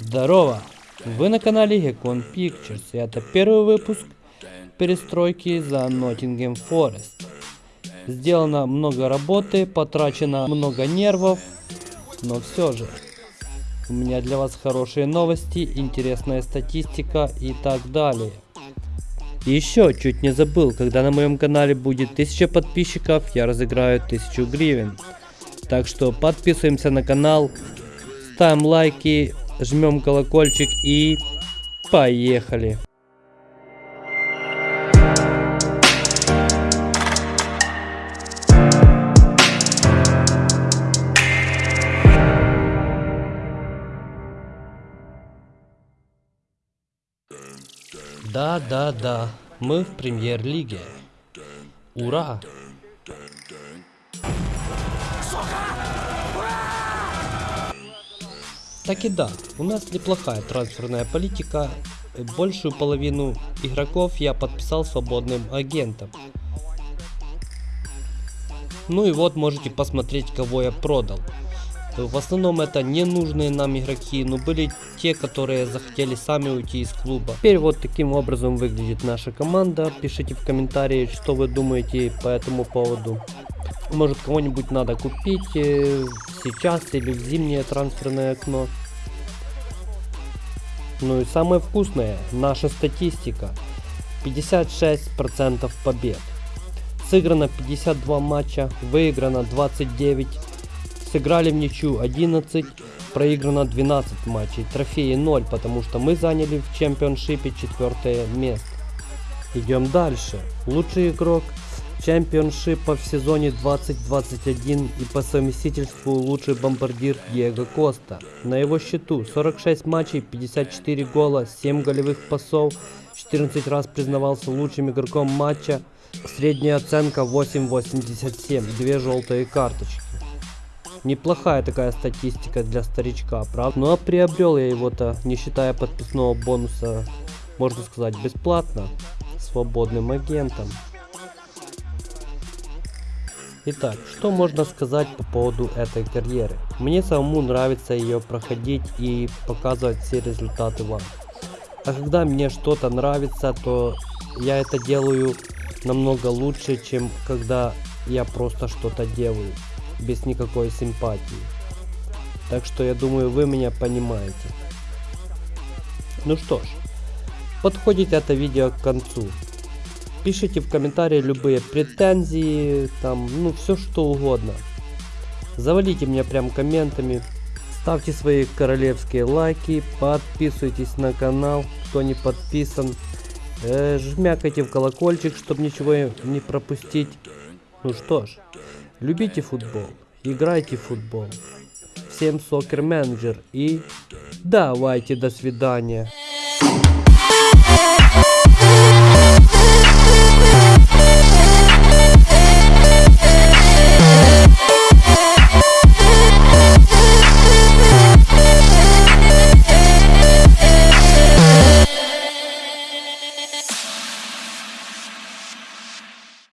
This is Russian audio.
Здорово! Вы на канале Gekon Pictures, и это первый выпуск перестройки за Nottingham Forest. Сделано много работы, потрачено много нервов, но все же. У меня для вас хорошие новости, интересная статистика и так далее. Еще чуть не забыл, когда на моем канале будет 1000 подписчиков, я разыграю 1000 гривен. Так что подписываемся на канал, ставим лайки, жмем колокольчик и поехали. Да, да, да, мы в премьер-лиге. Ура! Так и да, у нас неплохая трансферная политика. Большую половину игроков я подписал свободным агентом. Ну и вот можете посмотреть, кого я продал. В основном это ненужные нам игроки, но были те, которые захотели сами уйти из клуба. Теперь вот таким образом выглядит наша команда. Пишите в комментарии, что вы думаете по этому поводу. Может кого-нибудь надо купить э, сейчас или в зимнее трансферное окно. Ну и самое вкусное, наша статистика. 56% побед. Сыграно 52 матча, выиграно 29 сыграли в ничью 11, проиграно 12 матчей, трофеи 0, потому что мы заняли в чемпионшипе четвертое место. Идем дальше. Лучший игрок чемпионшипа в сезоне 2021 и по совместительству лучший бомбардир Диего Коста. На его счету 46 матчей, 54 гола, 7 голевых пасов, 14 раз признавался лучшим игроком матча, средняя оценка 8.87, две желтые карточки. Неплохая такая статистика для старичка, правда? Ну а приобрел я его-то, не считая подписного бонуса, можно сказать, бесплатно, свободным агентом. Итак, что можно сказать по поводу этой карьеры? Мне самому нравится ее проходить и показывать все результаты вам. А когда мне что-то нравится, то я это делаю намного лучше, чем когда я просто что-то делаю без никакой симпатии. Так что я думаю, вы меня понимаете. Ну что ж, подходит это видео к концу. Пишите в комментарии любые претензии, там, ну все что угодно. Завалите меня прям комментами. Ставьте свои королевские лайки, подписывайтесь на канал, кто не подписан. Э, жмякайте в колокольчик, чтобы ничего не пропустить. Ну что ж, Любите футбол, играйте в футбол. Всем сокер менеджер и давайте до свидания.